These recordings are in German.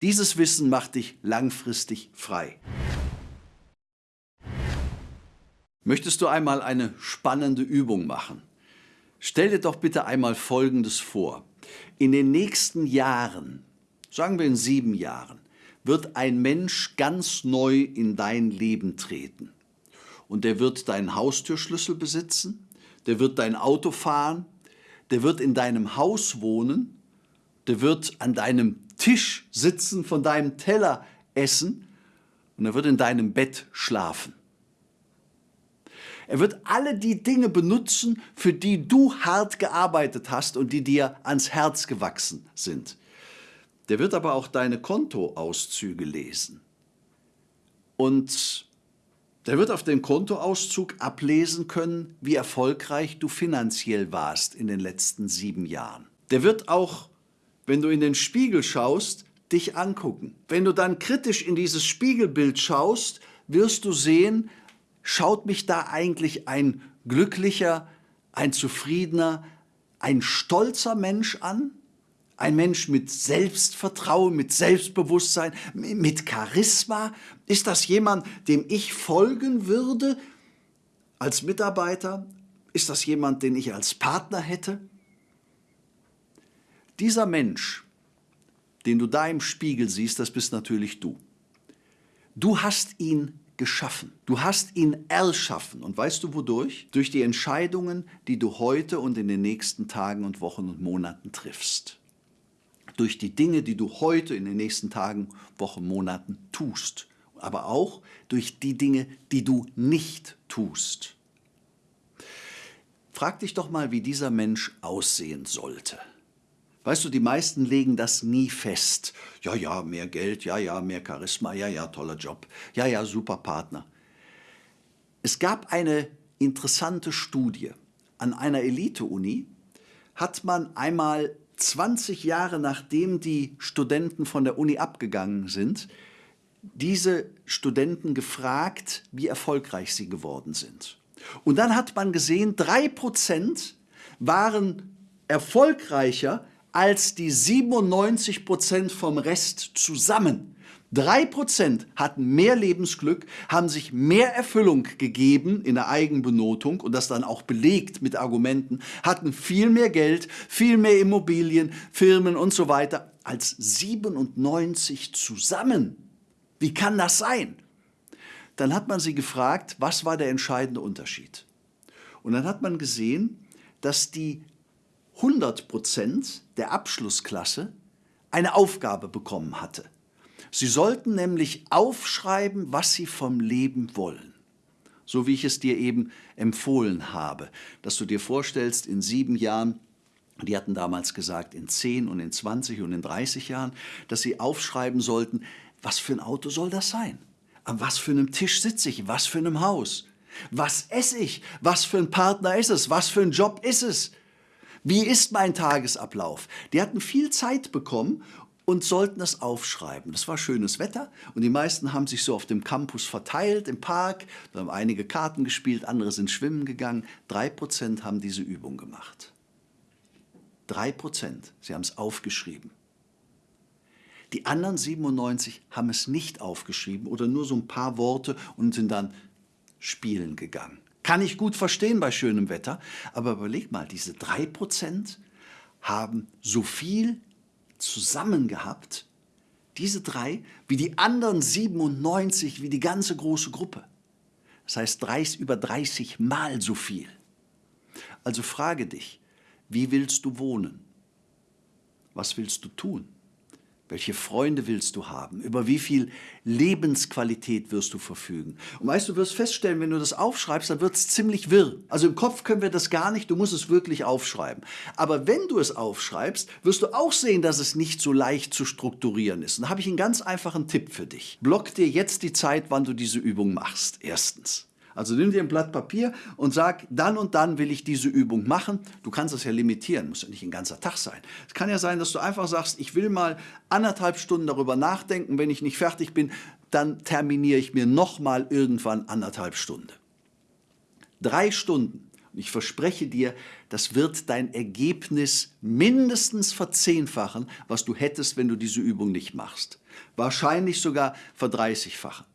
Dieses Wissen macht dich langfristig frei. Möchtest du einmal eine spannende Übung machen? Stell dir doch bitte einmal Folgendes vor. In den nächsten Jahren, sagen wir in sieben Jahren, wird ein Mensch ganz neu in dein Leben treten. Und der wird deinen Haustürschlüssel besitzen, der wird dein Auto fahren, der wird in deinem Haus wohnen, der wird an deinem Tisch sitzen, von deinem Teller essen und er wird in deinem Bett schlafen. Er wird alle die Dinge benutzen, für die du hart gearbeitet hast und die dir ans Herz gewachsen sind. Der wird aber auch deine Kontoauszüge lesen. Und der wird auf dem Kontoauszug ablesen können, wie erfolgreich du finanziell warst in den letzten sieben Jahren. Der wird auch, wenn du in den Spiegel schaust, dich angucken. Wenn du dann kritisch in dieses Spiegelbild schaust, wirst du sehen, schaut mich da eigentlich ein glücklicher, ein zufriedener, ein stolzer Mensch an? Ein Mensch mit Selbstvertrauen, mit Selbstbewusstsein, mit Charisma? Ist das jemand, dem ich folgen würde als Mitarbeiter? Ist das jemand, den ich als Partner hätte? Dieser Mensch, den du da im Spiegel siehst, das bist natürlich du. Du hast ihn geschaffen. Du hast ihn erschaffen. Und weißt du wodurch? Durch die Entscheidungen, die du heute und in den nächsten Tagen und Wochen und Monaten triffst. Durch die Dinge, die du heute in den nächsten Tagen, Wochen, Monaten tust. Aber auch durch die Dinge, die du nicht tust. Frag dich doch mal, wie dieser Mensch aussehen sollte. Weißt du, die meisten legen das nie fest. Ja, ja, mehr Geld, ja, ja, mehr Charisma, ja, ja, toller Job, ja, ja, super Partner. Es gab eine interessante Studie. An einer Elite-Uni hat man einmal 20 Jahre nachdem die Studenten von der Uni abgegangen sind, diese Studenten gefragt, wie erfolgreich sie geworden sind. Und dann hat man gesehen, drei Prozent waren erfolgreicher als die 97 Prozent vom Rest zusammen. Drei Prozent hatten mehr Lebensglück, haben sich mehr Erfüllung gegeben in der Eigenbenotung und das dann auch belegt mit Argumenten, hatten viel mehr Geld, viel mehr Immobilien, Firmen und so weiter als 97 zusammen. Wie kann das sein? Dann hat man sie gefragt, was war der entscheidende Unterschied? Und dann hat man gesehen, dass die 100 Prozent der Abschlussklasse eine Aufgabe bekommen hatte. Sie sollten nämlich aufschreiben, was sie vom Leben wollen. So wie ich es dir eben empfohlen habe, dass du dir vorstellst, in sieben Jahren, die hatten damals gesagt, in zehn und in 20 und in 30 Jahren, dass sie aufschreiben sollten, was für ein Auto soll das sein? An was für einem Tisch sitze ich? Was für einem Haus? Was esse ich? Was für ein Partner ist es? Was für ein Job ist es? Wie ist mein Tagesablauf? Die hatten viel Zeit bekommen und sollten es aufschreiben. Das war schönes Wetter und die meisten haben sich so auf dem Campus verteilt, im Park, da haben einige Karten gespielt, andere sind schwimmen gegangen. Drei Prozent haben diese Übung gemacht. Drei Prozent, sie haben es aufgeschrieben. Die anderen 97 haben es nicht aufgeschrieben oder nur so ein paar Worte und sind dann spielen gegangen. Kann ich gut verstehen bei schönem Wetter, aber überleg mal, diese 3% haben so viel zusammen gehabt, diese drei, wie die anderen 97, wie die ganze große Gruppe. Das heißt 30, über 30 Mal so viel. Also frage dich, wie willst du wohnen? Was willst du tun? Welche Freunde willst du haben? Über wie viel Lebensqualität wirst du verfügen? Und weißt du, wirst feststellen, wenn du das aufschreibst, dann wird es ziemlich wirr. Also im Kopf können wir das gar nicht, du musst es wirklich aufschreiben. Aber wenn du es aufschreibst, wirst du auch sehen, dass es nicht so leicht zu strukturieren ist. Und da habe ich einen ganz einfachen Tipp für dich. Block dir jetzt die Zeit, wann du diese Übung machst. Erstens. Also nimm dir ein Blatt Papier und sag, dann und dann will ich diese Übung machen. Du kannst das ja limitieren, muss ja nicht ein ganzer Tag sein. Es kann ja sein, dass du einfach sagst, ich will mal anderthalb Stunden darüber nachdenken. Wenn ich nicht fertig bin, dann terminiere ich mir nochmal irgendwann anderthalb Stunden. Drei Stunden. Und ich verspreche dir, das wird dein Ergebnis mindestens verzehnfachen, was du hättest, wenn du diese Übung nicht machst. Wahrscheinlich sogar verdreißigfachen.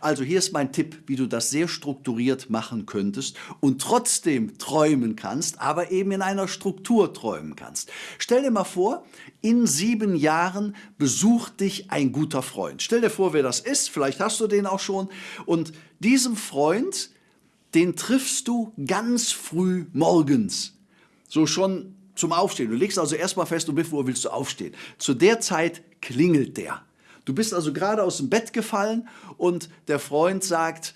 Also hier ist mein Tipp, wie du das sehr strukturiert machen könntest und trotzdem träumen kannst, aber eben in einer Struktur träumen kannst. Stell dir mal vor, in sieben Jahren besucht dich ein guter Freund. Stell dir vor, wer das ist, vielleicht hast du den auch schon. Und diesem Freund, den triffst du ganz früh morgens. So schon zum Aufstehen. Du legst also erstmal fest, um wie Uhr willst du aufstehen. Zu der Zeit klingelt der. Du bist also gerade aus dem Bett gefallen und der Freund sagt,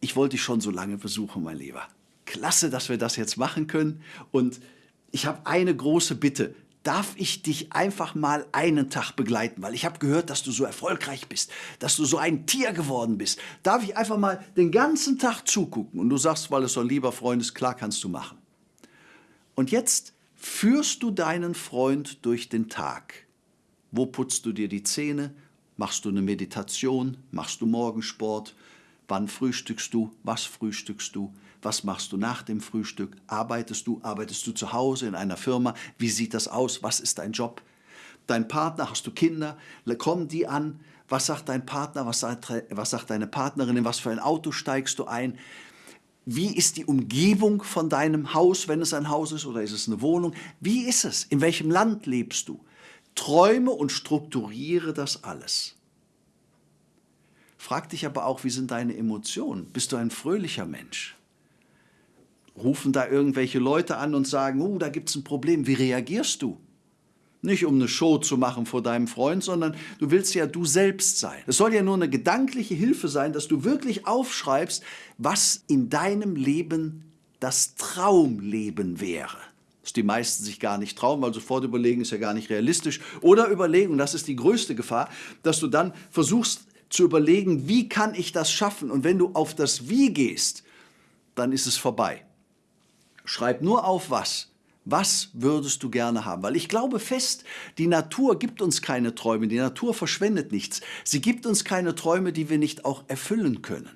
ich wollte dich schon so lange besuchen, mein Lieber. Klasse, dass wir das jetzt machen können. Und ich habe eine große Bitte. Darf ich dich einfach mal einen Tag begleiten? Weil ich habe gehört, dass du so erfolgreich bist, dass du so ein Tier geworden bist. Darf ich einfach mal den ganzen Tag zugucken? Und du sagst, weil es so ein lieber Freund ist, klar kannst du machen. Und jetzt führst du deinen Freund durch den Tag. Wo putzt du dir die Zähne? Machst du eine Meditation? Machst du Morgensport? Wann frühstückst du? Was frühstückst du? Was machst du nach dem Frühstück? Arbeitest du? Arbeitest du zu Hause in einer Firma? Wie sieht das aus? Was ist dein Job? Dein Partner, hast du Kinder? Kommen die an? Was sagt dein Partner? Was sagt, was sagt deine Partnerin? In was für ein Auto steigst du ein? Wie ist die Umgebung von deinem Haus, wenn es ein Haus ist oder ist es eine Wohnung? Wie ist es? In welchem Land lebst du? Träume und strukturiere das alles. Frag dich aber auch, wie sind deine Emotionen? Bist du ein fröhlicher Mensch? Rufen da irgendwelche Leute an und sagen, oh, da gibt es ein Problem. Wie reagierst du? Nicht um eine Show zu machen vor deinem Freund, sondern du willst ja du selbst sein. Es soll ja nur eine gedankliche Hilfe sein, dass du wirklich aufschreibst, was in deinem Leben das Traumleben wäre was die meisten sich gar nicht trauen, weil sofort überlegen, ist ja gar nicht realistisch. Oder überlegen, und das ist die größte Gefahr, dass du dann versuchst zu überlegen, wie kann ich das schaffen? Und wenn du auf das Wie gehst, dann ist es vorbei. Schreib nur auf was. Was würdest du gerne haben? Weil ich glaube fest, die Natur gibt uns keine Träume, die Natur verschwendet nichts. Sie gibt uns keine Träume, die wir nicht auch erfüllen können.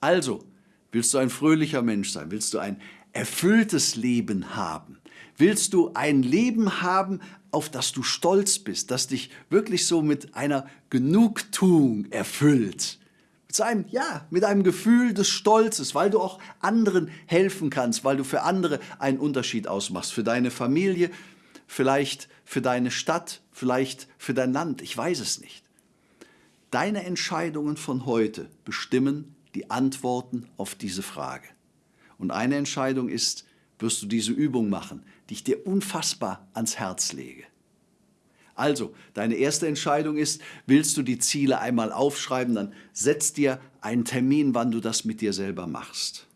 Also, willst du ein fröhlicher Mensch sein? Willst du ein erfülltes Leben haben? Willst du ein Leben haben, auf das du stolz bist, das dich wirklich so mit einer Genugtuung erfüllt? Mit einem, ja, mit einem Gefühl des Stolzes, weil du auch anderen helfen kannst, weil du für andere einen Unterschied ausmachst, für deine Familie, vielleicht für deine Stadt, vielleicht für dein Land, ich weiß es nicht. Deine Entscheidungen von heute bestimmen die Antworten auf diese Frage. Und eine Entscheidung ist, wirst du diese Übung machen, die ich dir unfassbar ans Herz lege. Also, deine erste Entscheidung ist, willst du die Ziele einmal aufschreiben, dann setz dir einen Termin, wann du das mit dir selber machst.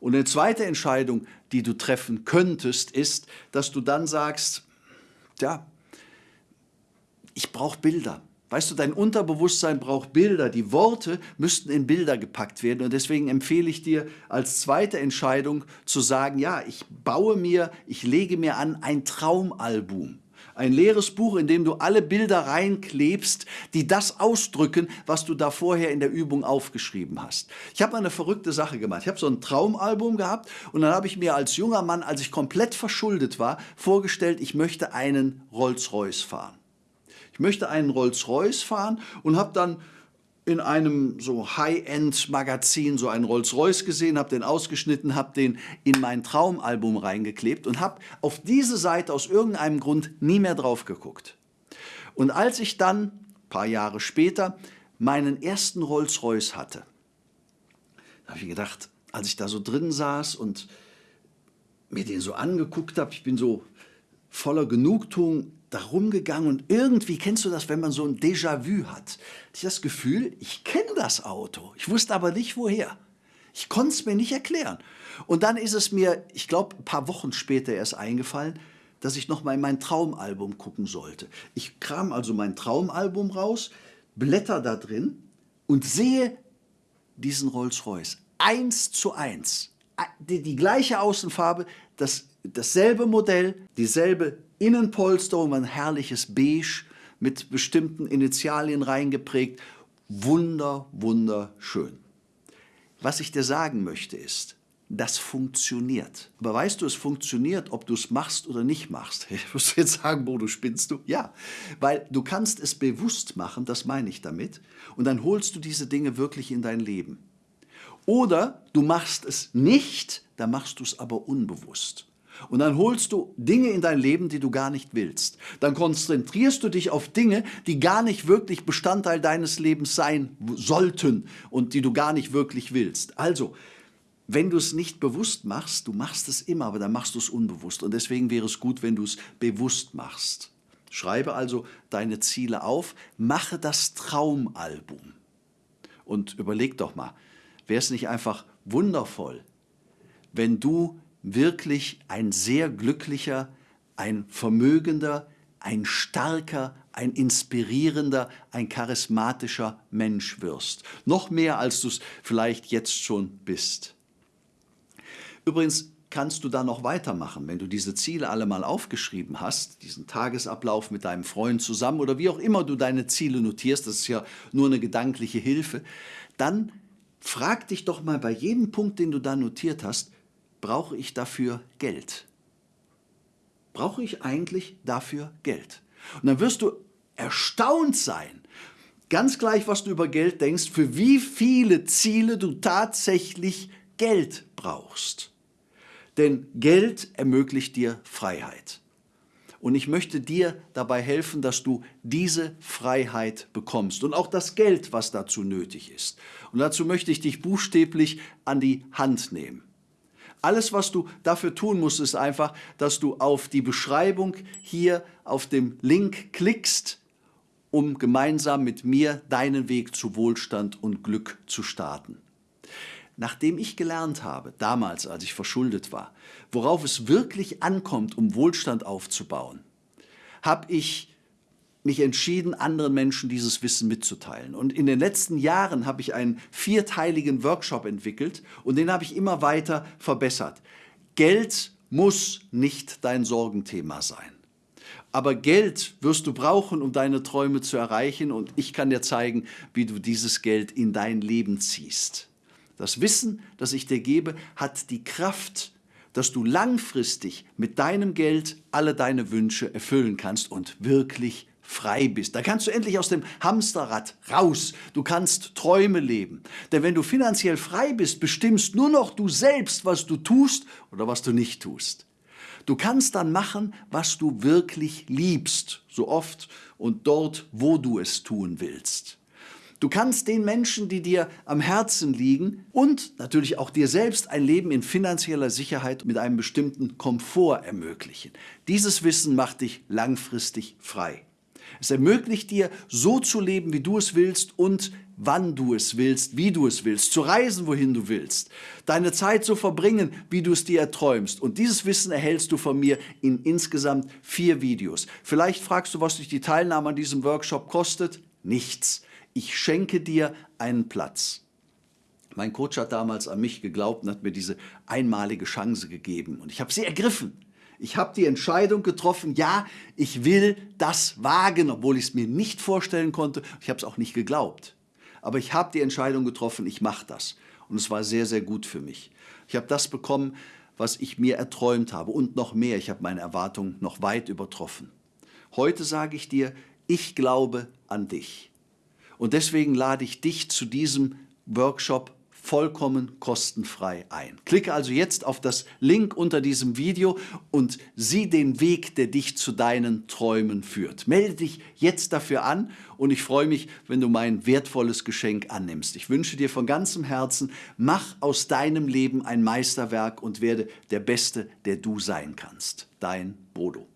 Und eine zweite Entscheidung, die du treffen könntest, ist, dass du dann sagst, ja, ich brauche Bilder. Weißt du, dein Unterbewusstsein braucht Bilder. Die Worte müssten in Bilder gepackt werden. Und deswegen empfehle ich dir als zweite Entscheidung zu sagen, ja, ich baue mir, ich lege mir an ein Traumalbum. Ein leeres Buch, in dem du alle Bilder reinklebst, die das ausdrücken, was du da vorher in der Übung aufgeschrieben hast. Ich habe eine verrückte Sache gemacht. Ich habe so ein Traumalbum gehabt und dann habe ich mir als junger Mann, als ich komplett verschuldet war, vorgestellt, ich möchte einen Rolls-Royce fahren ich möchte einen Rolls-Royce fahren und habe dann in einem so High-End-Magazin so einen Rolls-Royce gesehen, habe den ausgeschnitten, habe den in mein Traumalbum reingeklebt und habe auf diese Seite aus irgendeinem Grund nie mehr drauf geguckt. Und als ich dann, ein paar Jahre später, meinen ersten Rolls-Royce hatte, habe ich gedacht, als ich da so drin saß und mir den so angeguckt habe, ich bin so voller Genugtuung darum gegangen und irgendwie kennst du das, wenn man so ein Déjà-vu hat. Ich das Gefühl, ich kenne das Auto, ich wusste aber nicht woher. Ich konnte es mir nicht erklären. Und dann ist es mir, ich glaube, ein paar Wochen später erst eingefallen, dass ich noch mal in mein Traumalbum gucken sollte. Ich kram also mein Traumalbum raus, blätter da drin und sehe diesen Rolls-Royce. Eins zu eins. Die, die gleiche Außenfarbe, das, dasselbe Modell, dieselbe Innenpolsterung, ein herrliches Beige mit bestimmten Initialien reingeprägt. Wunder, wunderschön. Was ich dir sagen möchte ist, das funktioniert. Aber weißt du, es funktioniert, ob du es machst oder nicht machst. Ich muss jetzt sagen, Bodo, spinnst du? Ja, weil du kannst es bewusst machen, das meine ich damit, und dann holst du diese Dinge wirklich in dein Leben. Oder du machst es nicht, dann machst du es aber unbewusst. Und dann holst du Dinge in dein Leben, die du gar nicht willst. Dann konzentrierst du dich auf Dinge, die gar nicht wirklich Bestandteil deines Lebens sein sollten und die du gar nicht wirklich willst. Also, wenn du es nicht bewusst machst, du machst es immer, aber dann machst du es unbewusst. Und deswegen wäre es gut, wenn du es bewusst machst. Schreibe also deine Ziele auf, mache das Traumalbum. Und überleg doch mal, wäre es nicht einfach wundervoll, wenn du wirklich ein sehr glücklicher, ein vermögender, ein starker, ein inspirierender, ein charismatischer Mensch wirst. Noch mehr, als du es vielleicht jetzt schon bist. Übrigens kannst du da noch weitermachen, wenn du diese Ziele alle mal aufgeschrieben hast, diesen Tagesablauf mit deinem Freund zusammen oder wie auch immer du deine Ziele notierst, das ist ja nur eine gedankliche Hilfe, dann frag dich doch mal bei jedem Punkt, den du da notiert hast, brauche ich dafür Geld? Brauche ich eigentlich dafür Geld? Und dann wirst du erstaunt sein, ganz gleich, was du über Geld denkst, für wie viele Ziele du tatsächlich Geld brauchst. Denn Geld ermöglicht dir Freiheit. Und ich möchte dir dabei helfen, dass du diese Freiheit bekommst und auch das Geld, was dazu nötig ist. Und dazu möchte ich dich buchstäblich an die Hand nehmen. Alles, was du dafür tun musst, ist einfach, dass du auf die Beschreibung hier auf dem Link klickst, um gemeinsam mit mir deinen Weg zu Wohlstand und Glück zu starten. Nachdem ich gelernt habe, damals als ich verschuldet war, worauf es wirklich ankommt, um Wohlstand aufzubauen, habe ich mich entschieden, anderen Menschen dieses Wissen mitzuteilen. Und in den letzten Jahren habe ich einen vierteiligen Workshop entwickelt und den habe ich immer weiter verbessert. Geld muss nicht dein Sorgenthema sein. Aber Geld wirst du brauchen, um deine Träume zu erreichen und ich kann dir zeigen, wie du dieses Geld in dein Leben ziehst. Das Wissen, das ich dir gebe, hat die Kraft, dass du langfristig mit deinem Geld alle deine Wünsche erfüllen kannst und wirklich frei bist. Da kannst du endlich aus dem Hamsterrad raus. Du kannst Träume leben. Denn wenn du finanziell frei bist, bestimmst nur noch du selbst, was du tust oder was du nicht tust. Du kannst dann machen, was du wirklich liebst, so oft und dort, wo du es tun willst. Du kannst den Menschen, die dir am Herzen liegen und natürlich auch dir selbst ein Leben in finanzieller Sicherheit mit einem bestimmten Komfort ermöglichen. Dieses Wissen macht dich langfristig frei. Es ermöglicht dir, so zu leben, wie du es willst und wann du es willst, wie du es willst, zu reisen, wohin du willst, deine Zeit zu verbringen, wie du es dir erträumst. Und dieses Wissen erhältst du von mir in insgesamt vier Videos. Vielleicht fragst du, was dich die Teilnahme an diesem Workshop kostet? Nichts ich schenke dir einen Platz. Mein Coach hat damals an mich geglaubt und hat mir diese einmalige Chance gegeben. Und ich habe sie ergriffen. Ich habe die Entscheidung getroffen, ja, ich will das wagen, obwohl ich es mir nicht vorstellen konnte. Ich habe es auch nicht geglaubt. Aber ich habe die Entscheidung getroffen, ich mache das. Und es war sehr, sehr gut für mich. Ich habe das bekommen, was ich mir erträumt habe und noch mehr. Ich habe meine Erwartungen noch weit übertroffen. Heute sage ich dir, ich glaube an dich. Und deswegen lade ich dich zu diesem Workshop vollkommen kostenfrei ein. Klicke also jetzt auf das Link unter diesem Video und sieh den Weg, der dich zu deinen Träumen führt. Melde dich jetzt dafür an und ich freue mich, wenn du mein wertvolles Geschenk annimmst. Ich wünsche dir von ganzem Herzen, mach aus deinem Leben ein Meisterwerk und werde der Beste, der du sein kannst. Dein Bodo.